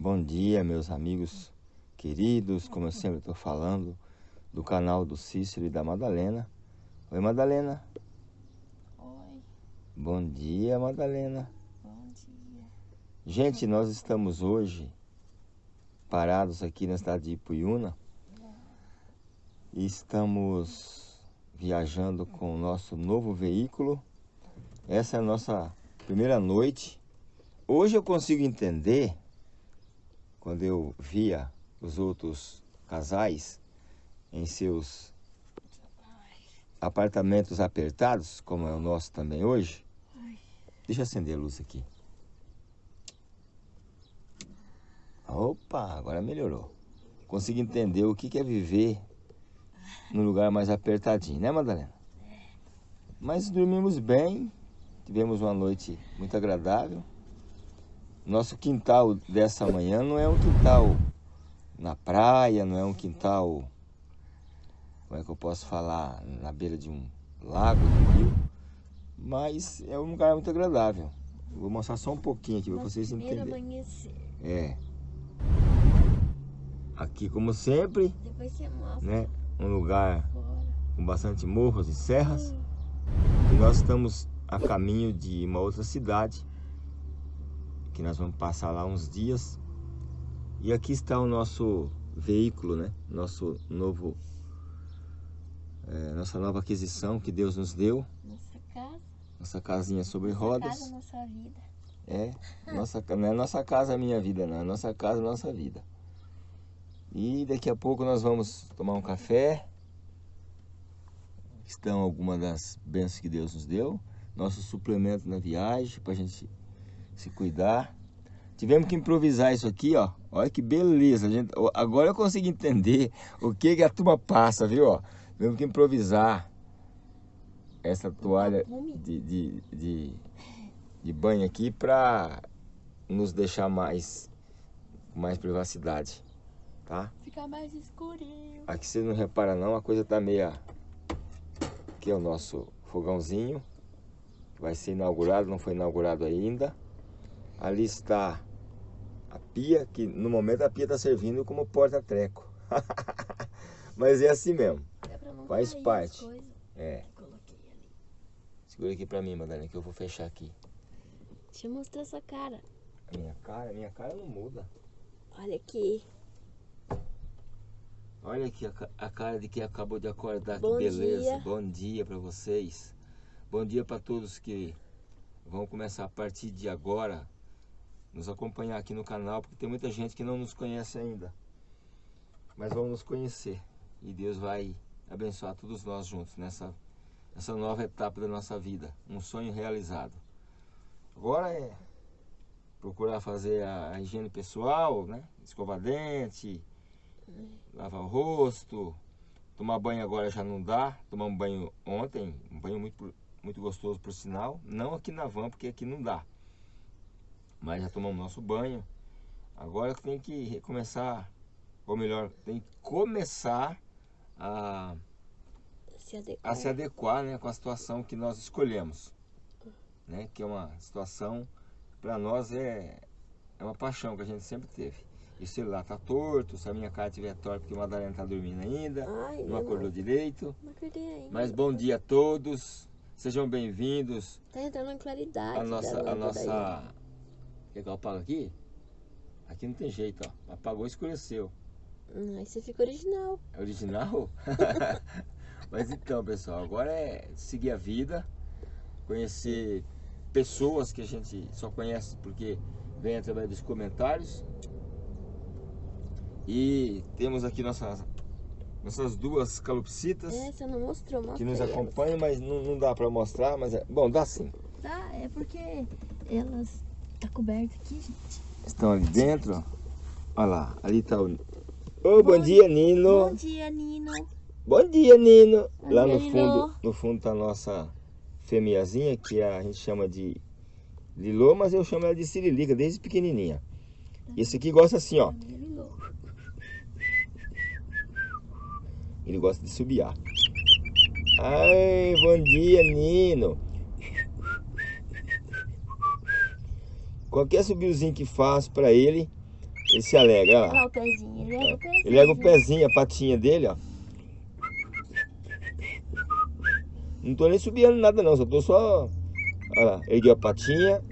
Bom dia, meus amigos queridos, como eu sempre estou falando, do canal do Cícero e da Madalena. Oi, Madalena. Oi. Bom dia, Madalena. Bom dia. Gente, nós estamos hoje parados aqui na cidade de Ipuiuna e estamos viajando com o nosso novo veículo. Essa é a nossa primeira noite. Hoje eu consigo entender, quando eu via os outros casais em seus apartamentos apertados, como é o nosso também hoje. Deixa eu acender a luz aqui. Opa, agora melhorou. Consigo entender o que é viver num lugar mais apertadinho, né, Madalena? Mas dormimos bem, tivemos uma noite muito agradável. Nosso quintal dessa manhã não é um quintal na praia, não é um quintal, como é que eu posso falar, na beira de um lago, de um rio, mas é um lugar muito agradável. Vou mostrar só um pouquinho aqui para vocês entenderem. amanhecer. É. Aqui, como sempre, Depois você mostra né, um lugar com bastante morros e serras. E nós estamos a caminho de uma outra cidade, que nós vamos passar lá uns dias. E aqui está o nosso veículo, né? Nosso novo, é, nossa nova aquisição que Deus nos deu. Nossa casa. Nossa casinha sobre nossa rodas. casa, nossa vida. É, nossa, não é nossa casa, minha vida, não. É nossa casa, nossa vida. E daqui a pouco nós vamos tomar um café. Estão algumas das bênçãos que Deus nos deu. Nosso suplemento na viagem, para a gente se cuidar. Tivemos que improvisar isso aqui, ó. Olha que beleza. Gente, agora eu consigo entender o que, que a turma passa, viu? Ó. Tivemos que improvisar essa toalha de, de, de, de banho aqui para nos deixar mais, mais privacidade, tá? Fica mais escurinho. Aqui você não repara não, a coisa tá meia... Aqui é o nosso fogãozinho, vai ser inaugurado, não foi inaugurado ainda. Ali está a pia, que no momento a pia está servindo como porta-treco. Mas é assim mesmo, Faz parte. é. Segura aqui pra mim, Madalena, que eu vou fechar aqui. Deixa eu mostrar sua cara. A minha cara, minha cara não muda. Olha aqui. Olha aqui a, a cara de quem acabou de acordar, Bom que beleza. dia. Bom dia para vocês. Bom dia para todos que vão começar a partir de agora nos acompanhar aqui no canal, porque tem muita gente que não nos conhece ainda. Mas vão nos conhecer e Deus vai abençoar todos nós juntos nessa nessa nova etapa da nossa vida, um sonho realizado. Agora é procurar fazer a, a higiene pessoal, né? Escovar dente, lavar o rosto, tomar banho agora já não dá, tomar um banho ontem, um banho muito, muito gostoso por sinal, não aqui na van, porque aqui não dá, mas já tomamos nosso banho, agora tem que recomeçar, ou melhor, tem que começar a, Se adequar. a se adequar né, com a situação que nós escolhemos, né, que é uma situação que para nós é, é uma paixão que a gente sempre teve. E o celular tá torto, se a minha cara estiver torta porque o Madalena tá dormindo ainda, Ai, não acordou irmão. direito. Não acordei ainda. Mas bom dia a todos, sejam bem-vindos. Tá entrando em claridade. A nossa, a nossa... Quer apago aqui? Aqui não tem jeito, ó. Apagou e escureceu. Aí você fica original. É original? Mas então, pessoal, agora é seguir a vida, conhecer pessoas que a gente só conhece porque vem através dos comentários. E temos aqui nossas, nossas duas calopsitas É, você não mostrou, mostra que nos acompanham, mas não, não dá pra mostrar, mas é, bom, dá sim. Tá, é porque elas tá coberto aqui, gente. Estão ali dentro. Olha lá, ali tá o. Ô, bom, dia, Nino. Bom dia, Nino. Bom dia, Nino. Bom Lá dia, no Nino. fundo, no fundo tá a nossa fêmeazinha, que a gente chama de Lilô, mas eu chamo ela de Sirilica, desde pequenininha. E esse aqui gosta assim, ó. Nino. Ele gosta de subiar. Ai, bom dia, Nino. Qualquer subiozinho que faz pra ele, Ele se alegra, Olha lá o pezinho. Ele ergue o pezinho. Ele ergue o pezinho, a patinha dele, ó. Não tô nem subindo nada não, só tô só... Olha lá, ergueu a patinha.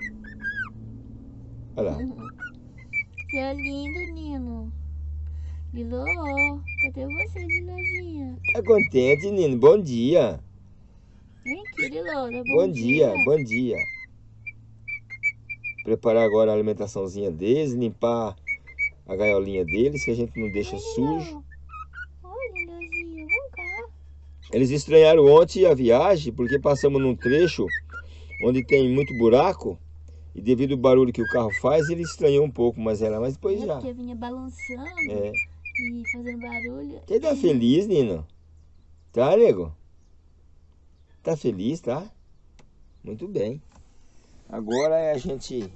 Olha lá. Você é lindo, Nino. Lilo, cadê você, Lilozinha? Tá contente, Nino? Bom dia. Vem aqui, Lilo. Dá Bom dia, bom dia. Preparar agora a alimentaçãozinha deles, limpar a gaiolinha deles, que a gente não deixa sujo. Eles estranharam ontem a viagem, porque passamos num trecho onde tem muito buraco, e devido ao barulho que o carro faz, ele estranhou um pouco, mas era, mas depois É já. porque vinha balançando É. e fazendo barulho. Você tá feliz, Nino? Tá, nego? Tá feliz, tá? Muito bem. Agora é a gente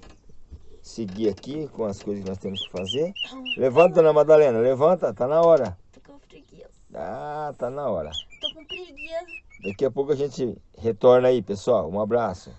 seguir aqui com as coisas que nós temos que fazer. Levanta, Ana Madalena, levanta, tá na hora. Tô com preguiça. Ah, tá na hora. Tô com preguiça. Daqui a pouco a gente retorna aí, pessoal. Um abraço.